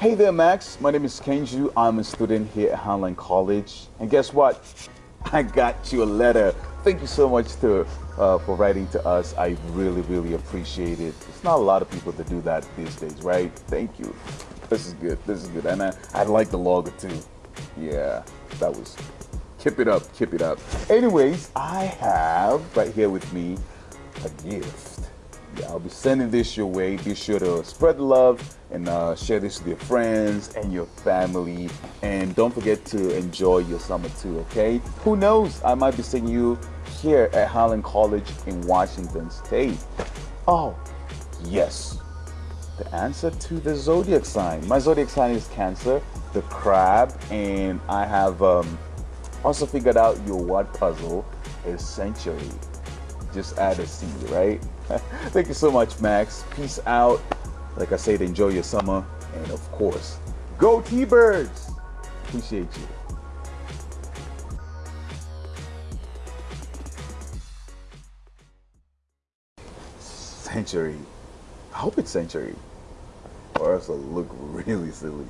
Hey there, Max. My name is Kenju. I'm a student here at Highline College. And guess what? I got you a letter. Thank you so much to, uh, for writing to us. I really, really appreciate it. It's not a lot of people that do that these days, right? Thank you. This is good. This is good. And I, I like the logo too. Yeah, that was. Keep it up. Keep it up. Anyways, I have right here with me a gift. I'll be sending this your way. Be sure to spread the love and uh, share this with your friends and your family. And don't forget to enjoy your summer too, okay? Who knows? I might be seeing you here at Highline College in Washington State. Oh, yes. The answer to the zodiac sign. My zodiac sign is Cancer, the crab, and I have um, also figured out your word puzzle is century. Just add a C, right? Thank you so much, Max. Peace out. Like I said, enjoy your summer. And of course, go T-Birds! Appreciate you. Century. I hope it's Century. Or else it'll look really silly.